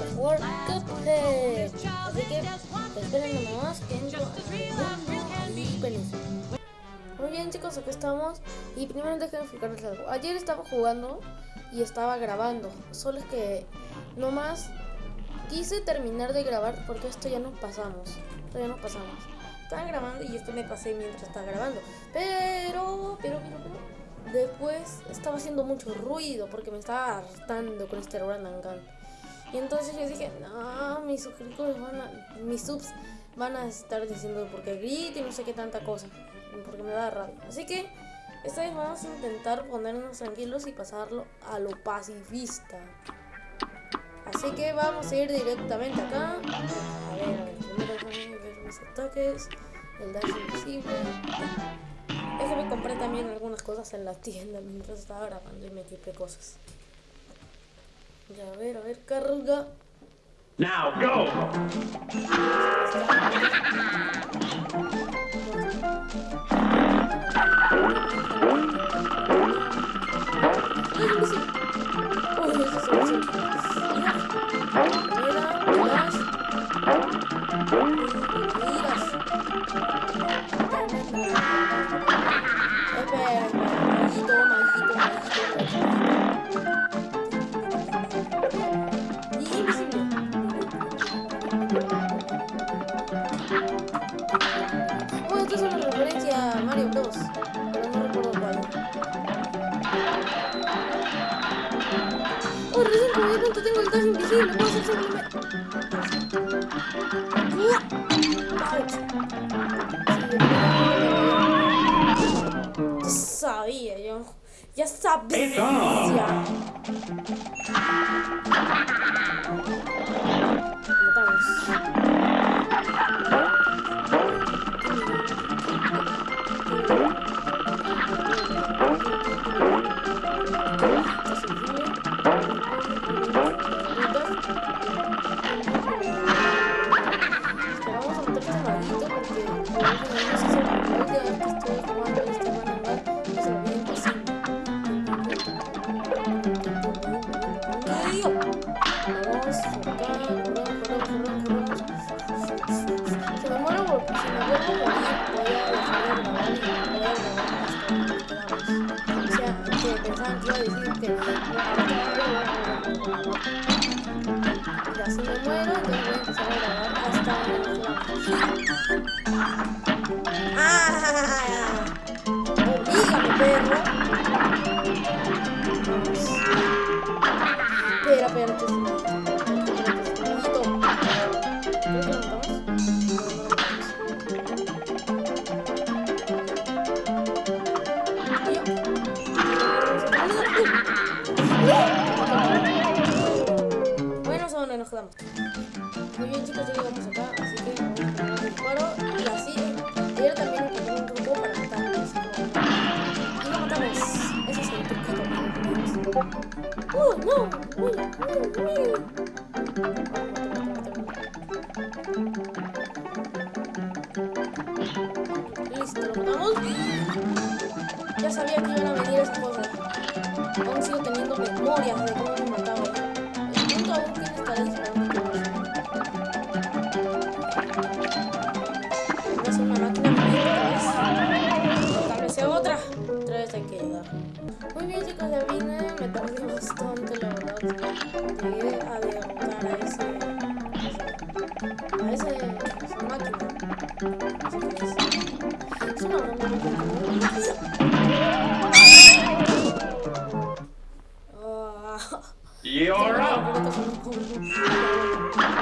A jugar Cuphead. Así que esperen nomás que entro. Muy bien chicos, aquí estamos. Y primero déjenme explicarles algo. Ayer estaba jugando y estaba grabando. Solo es que nomás quise terminar de grabar porque esto ya nos pasamos. Esto ya nos pasamos. Estaba grabando y esto me pasé mientras estaba grabando. Pero, pero, pero, pero. Después estaba haciendo mucho ruido porque me estaba hartando con este Run and Gun. Y entonces yo dije, no, mis suscriptores van a, mis subs van a estar diciendo porque grito y no sé qué tanta cosa. Porque me da rabia. Así que esta vez vamos a intentar ponernos tranquilos y pasarlo a lo pacifista. Así que vamos a ir directamente acá. A ver, a ver, primero ver mis ataques. El dash invisible. Compré también algunas cosas en la tienda mientras estaba grabando y me equipé cosas. Ya, a ver, a ver, carga. Now go. Bueno, Ya sabía yo. Ya sabía. Matamos. Ya si me muero, entonces voy a empezar a grabar hasta Ya sabía que iban a venir cosas. Aún sigo teniendo memorias de cómo You're up.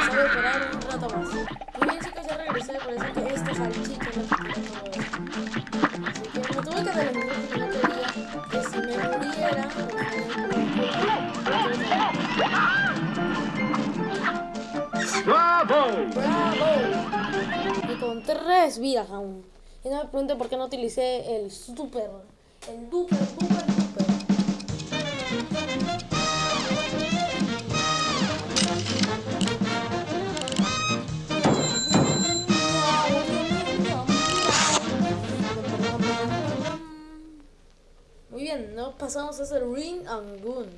Sabe esperar un rato más. Muy bien chicos, ya regresé, parece que esta salchicha no te quita todo esto. Así que me tuve que adelantar porque no quería que si me muriera, Bravo. ¡Bravo! Y con tres vidas aún. Y no me pregunten por qué no utilicé el super, el duper, duper, duper. Muy bien, no pasamos a hacer Ring and Gun.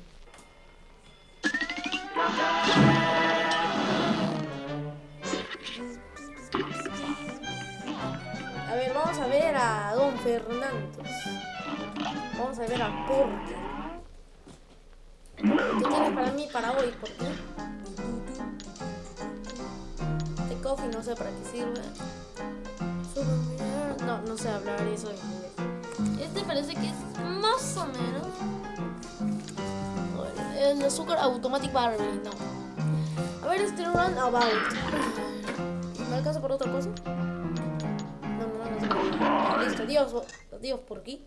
Ver a Don Fernández. Vamos a ver a Porky. ¿Qué tienes para mí para hoy, Porky? Este coffee no sé para qué sirve. No, no sé hablar eso en inglés. Este parece que es más o menos. El azúcar automatic Barbie, no. A ver, este run about. ¿Me alcanza por otra cosa? No, no, no, no. Listo, adiós, adiós por aquí.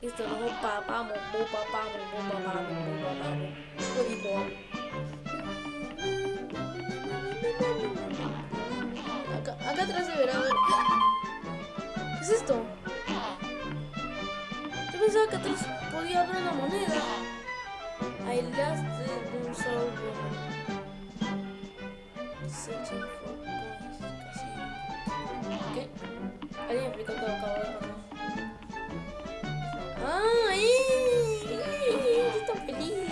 Listo, no, papá, papá, papá, papá, Acá, acá atrás deberá haber. ¿Qué es esto? Yo pensaba que atrás podía haber una moneda. I the dinosaur woman. Searching. ¿Qué? Alguien me explicó que acabo de pasar. ¡Ah! ¡Eh! ¡Está feliz!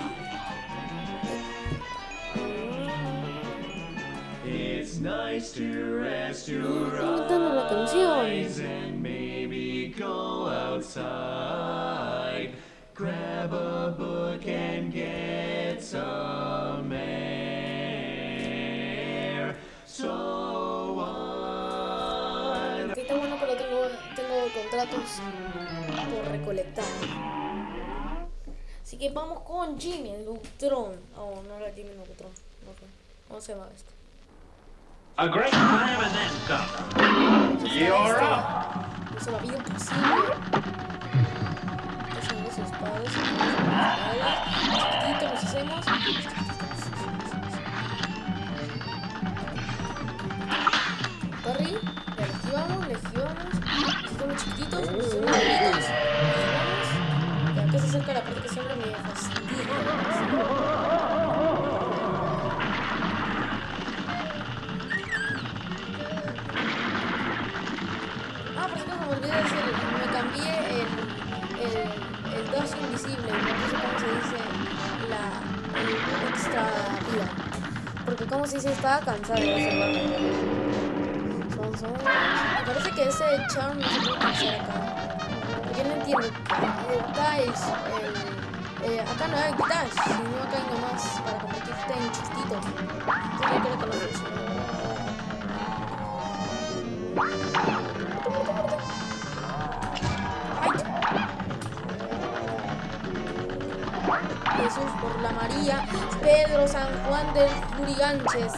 It's nice to rest your cantando la canción. eyes and maybe go outside. Grab a book and get some contratos por recolectar. Así que vamos con Jimmy, el. Oh, no era Jimmy. No sé. ¿Cómo se llama esto? A great time and then some. You're up. Imposible. Hacen esos padres. Chiquitito nos hacemos. Hacemos chiquititos, gorditos. le esquivamos. Y acá se acerca la parte que siempre me fastidia. Ah, por cierto, me olvidó decir, me cambié el, 2 invisible me puse como se dice la extra vida. Porque como se dice, estaba cansado de ese Me parece que ese charm no se puede utilizar acá. Yo no entiendo. El eh, acá no hay dash, sino acá hay nomás para convertirte en chiquitito. Entonces yo creo que funciona. Jesús por la María, Pedro San Juan del Juriganches.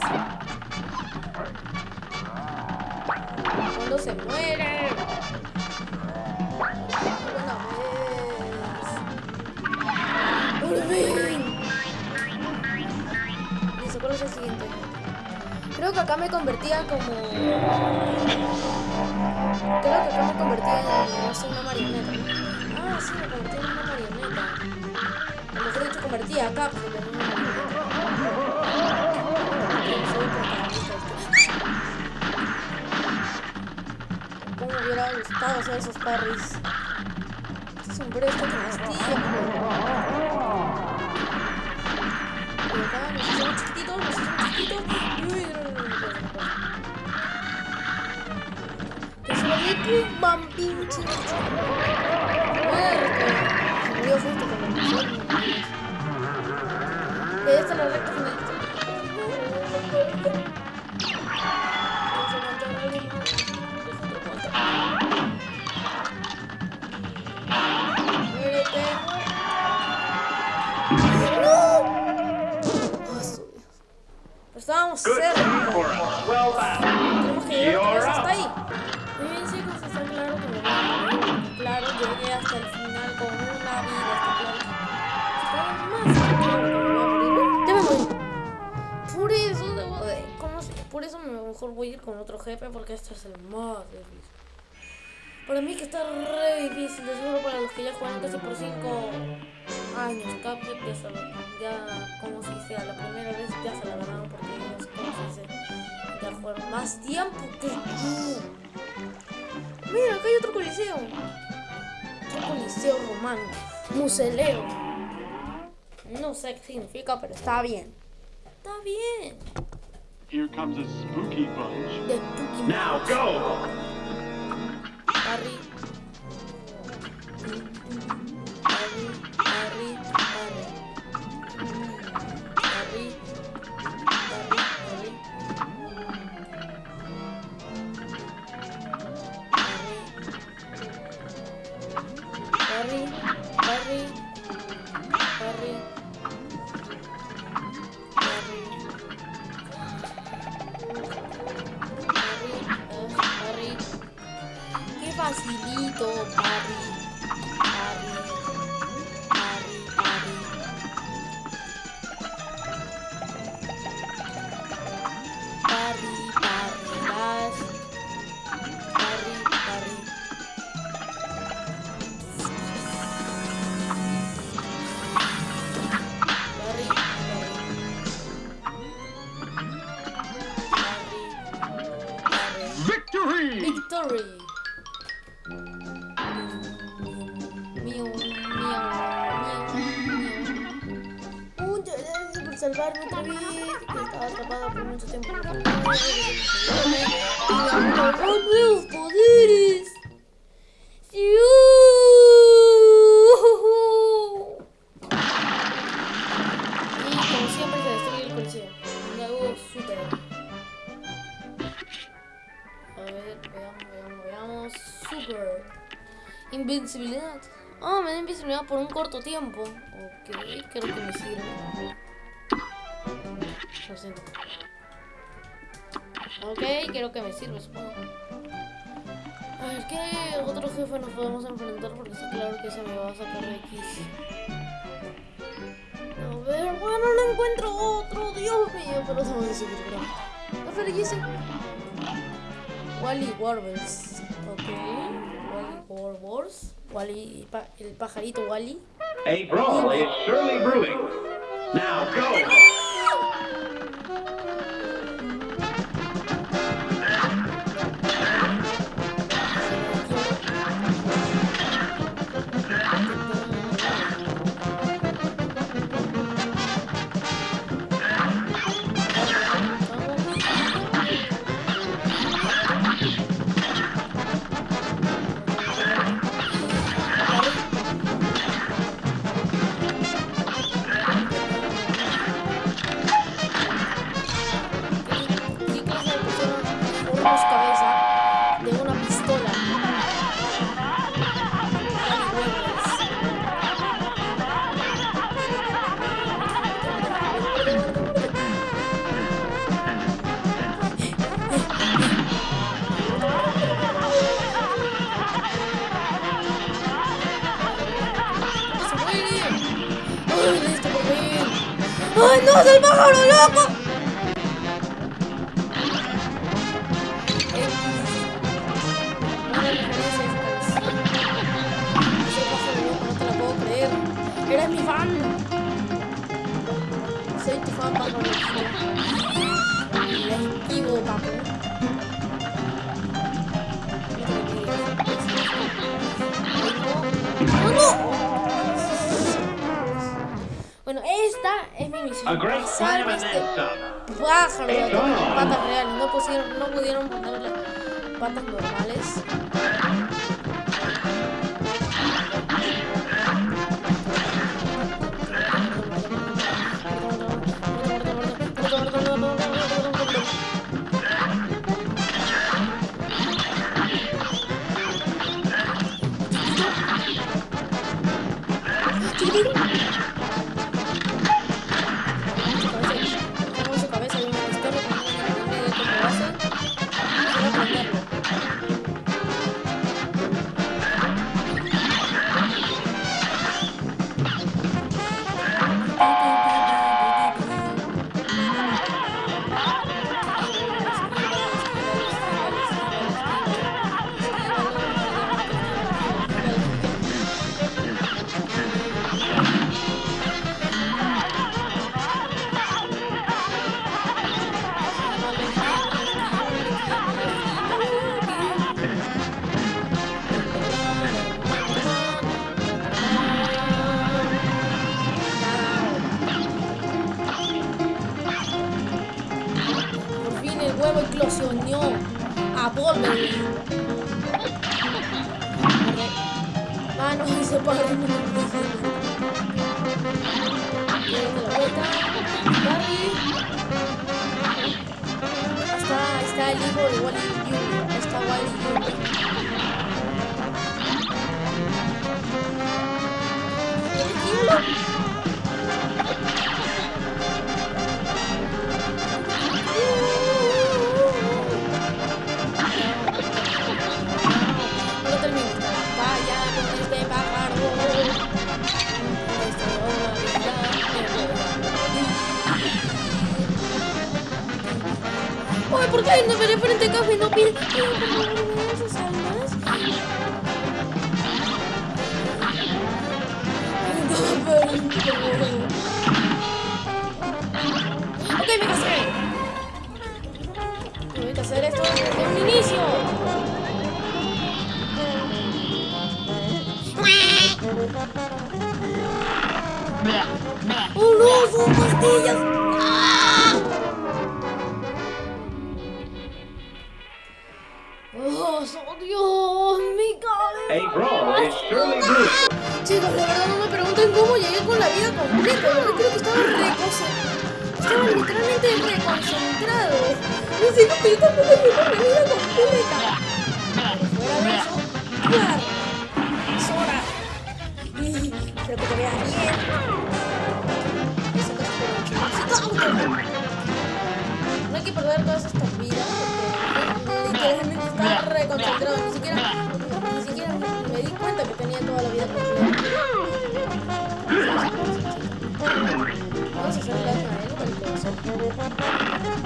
Creo que acá me convertía como. Creo que acá me convertía en, no una marioneta. Ah, sí, me convertía en una marioneta. A lo mejor dicho convertía acá, pero en una marioneta. ¿Cómo me hubiera gustado hacer esos parries? Este sombrero está que fastidia, Y acá nos chiquititos, nos. Un vampiro chico. Se murió justo esta es la recta con otro jefe porque este es el más difícil. Para mí que está re difícil, de seguro para los que ya juegan casi por 5 años. Cuphead ya se ya, como se dice, a la primera vez ya se la ganaron porque ellos, como se dice, ya jugaron más tiempo que tú. Mira, acá hay otro coliseo. Coliseo romano. Museleo. No sé qué significa, pero está bien. Está bien. Here comes a spooky bunch. Now go! Corto tiempo. Ok, creo que me sirve. Lo siento. Ok, creo que me sirve, supongo. A ver, ¿qué otro jefe nos podemos enfrentar? Porque está claro que se me va a sacar de X. A ver, bueno, no encuentro otro. Dios mío, pero se me ver, Jesse. Wally Warbles. Ok. Wally Warbles. Wally, el pajarito Wally. A brawl is surely brewing. Now go! Este then some. pájaro de con patas reales. No pusieron, no pudieron ponerle patas normales. What? ¡Oh, Dios! ¡Mi cabeza! Brawl is surely blue. Chicos, la verdad no me pregunten cómo llegué con la vida completa. Yo creo que estaba reconcentrado. Estaba literalmente reconcentrado. No sé, no, yo tampoco llegué con la vida completa. Pero fuera de eso, claro. Es hora. Y espero que te veas bien. Eso ocho. No hay que perder todas estas estaba reconcentrado. Ni siquiera, ni siquiera me di cuenta que tenía toda la vida completa. Vamos a hacer daño a él con el corazón. Que los dos.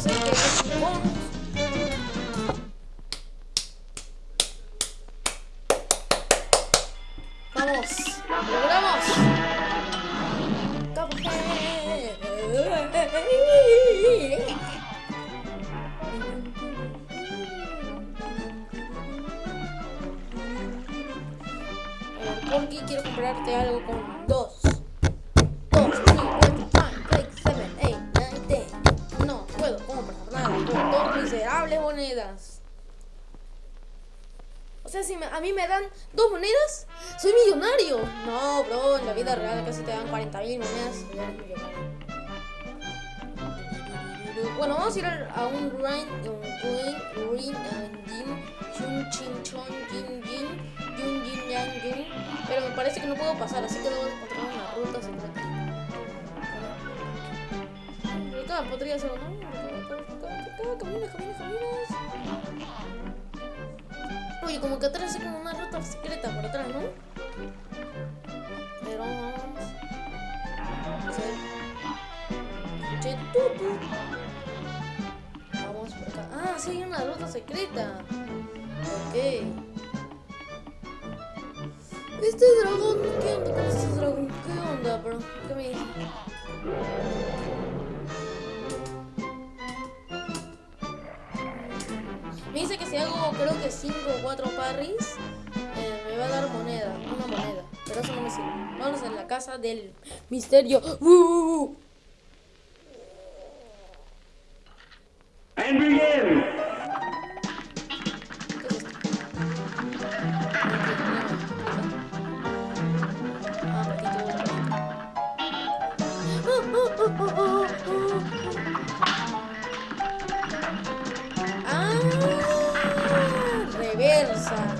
Sé qué es bonus. ¡Vamos! ¡Lo logramos! Cuphead. Algo con dos. Dos, three, four, five, six, seven, eight, nine, ten. No puedo comprar nada por dos miserables monedas. O sea, si me- a mí me dan dos monedas, soy millonario. No, bro, en la vida real casi te dan 40 mil monedas. Bueno, vamos a ir a un Rain, un Green, Green, and Jin, Chun, Chin, Chon, Jin, Pero me parece que no puedo pasar, así que debo encontrar una ruta secreta. Acá podría ser, ¿no? Caminas, caminas, caminas. Oye, como que atrás hay como una ruta secreta por atrás, ¿no? Pero vamos. No sé. Tutu. Vamos por acá. Ah, sí hay una ruta secreta. Ok. Este dragón, ¿qué onda con este dragón? ¿Qué onda, bro? ¿Qué me dice? Me dice que si hago creo que 5 o 4 parries, eh, me va a dar moneda, una moneda. Pero eso no me sirve. Vamos a la casa del misterio. ¡Uh! And begin! sad.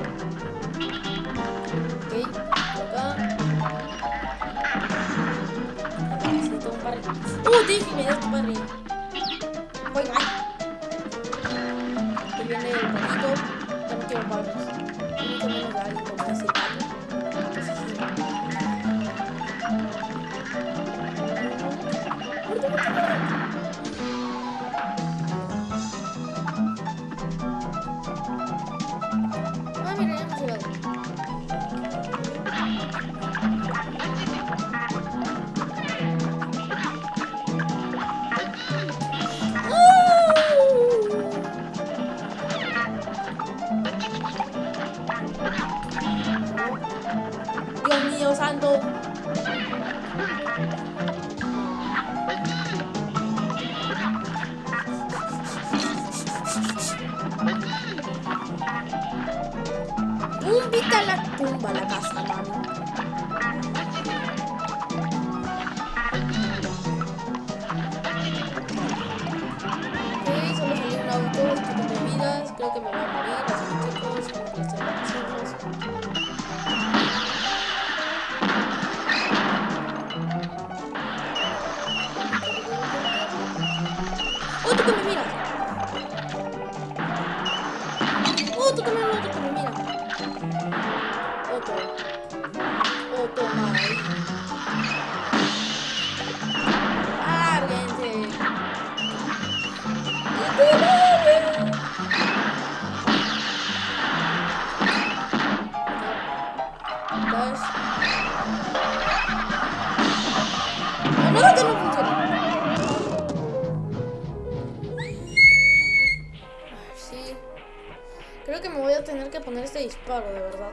de verdad.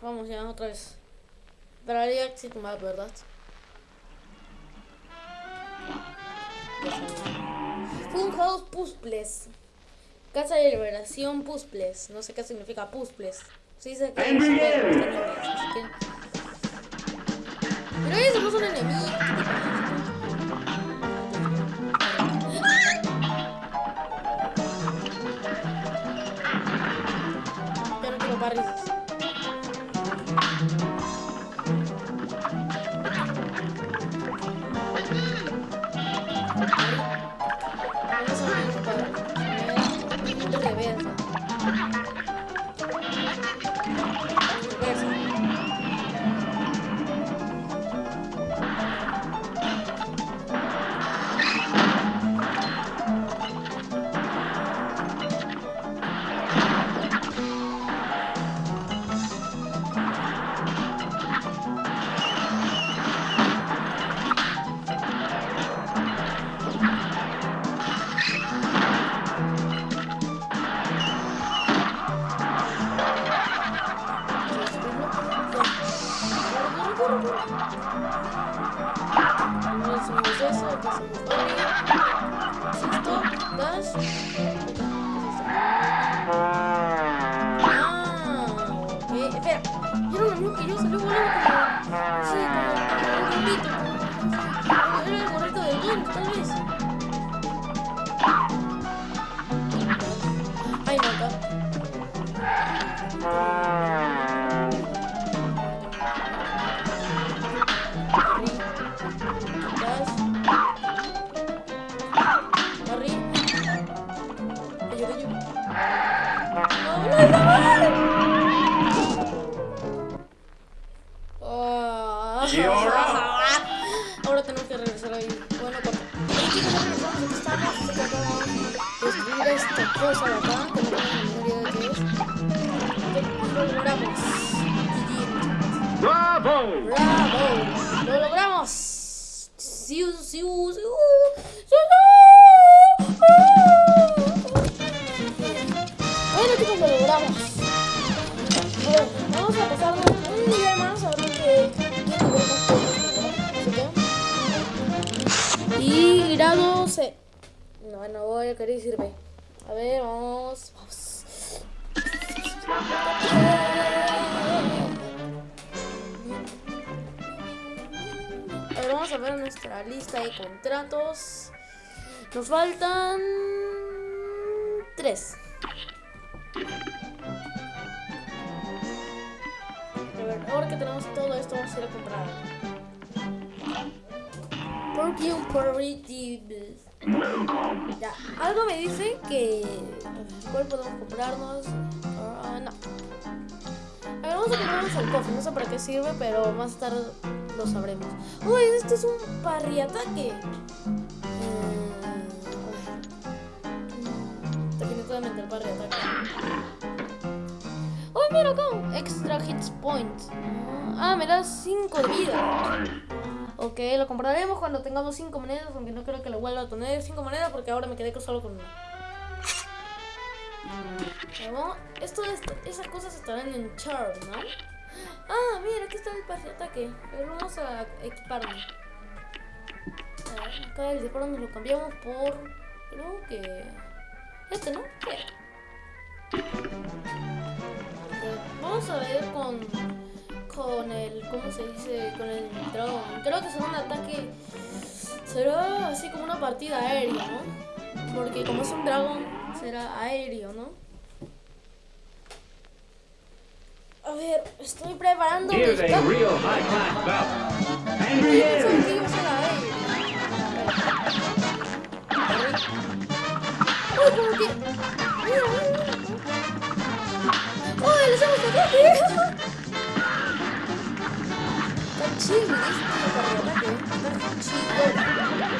Vamos ya, otra vez. Daría exit map, ¿verdad? Funhouse Puzzles. Casa de Liberación Puzzles. No sé qué significa Puzzles. Se dice que... Pero ellos no son enemigos. nosotros lo logramos. Vamos a pasar un nivel más a ver qué Y grado C. No, no voy a querer decir A ver, vamos. Vamos. A ver, vamos a ver nuestra lista de contratos. Nos faltan tres. Pero ahora que tenemos todo esto, vamos a ir a comprar. Porky un Ya, algo me dice que... ¿Cuál podemos comprarnos? Uh, no. A ver, vamos a comprarnos al cofre. No sé para qué sirve, pero más tarde lo sabremos. ¡Uy! Este es un parriataque. Points. Ah, me da 5 de vida. Ok, lo compraremos cuando tengamos 5 monedas, aunque no creo que lo vuelva a tener 5 monedas porque ahora me quedé solo con una. Pero, esto, esas cosas estarán en Char, ¿no? Ah, mira, aquí está el pase de ataque. Ver, vamos a equiparlo. Acá el disparo nos lo cambiamos por... Creo que... Este, ¿no? Vamos a ver con con el ¿cómo se dice? con el dragón. Creo que será un ataque será así como una partida aérea, ¿no? Porque como es un dragón será aéreo, ¿no? A ver, estoy preparando mi-. Uy, como que. Mira, mira, mira. ¡Uy, le hacemos ataque! Está chido, ¿viste? Para el ataque. Está chido.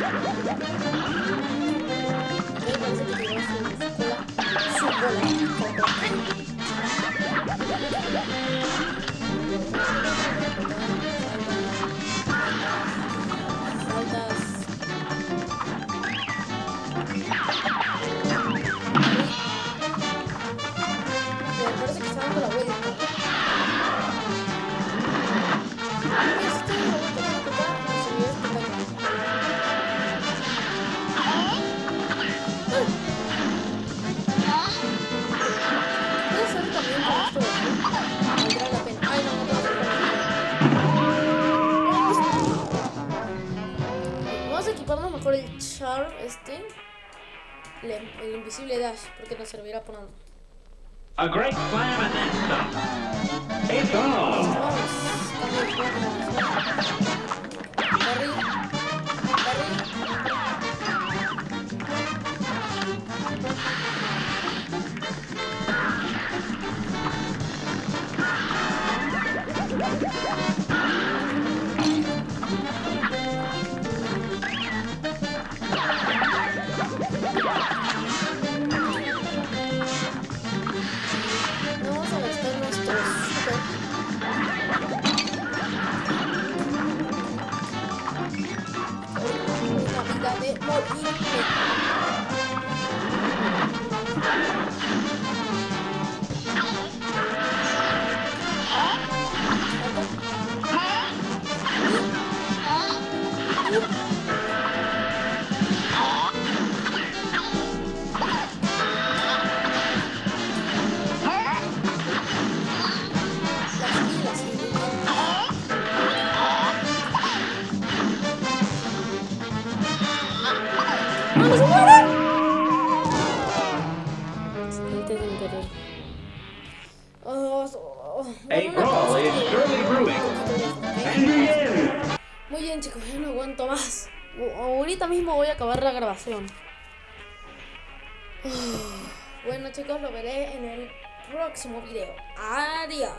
Mejor el char este. El, el invisible dash, porque nos servirá para nada. A great slam and then stop. It's on. Una vida de Bueno chicos, lo veré en el próximo video. Adiós.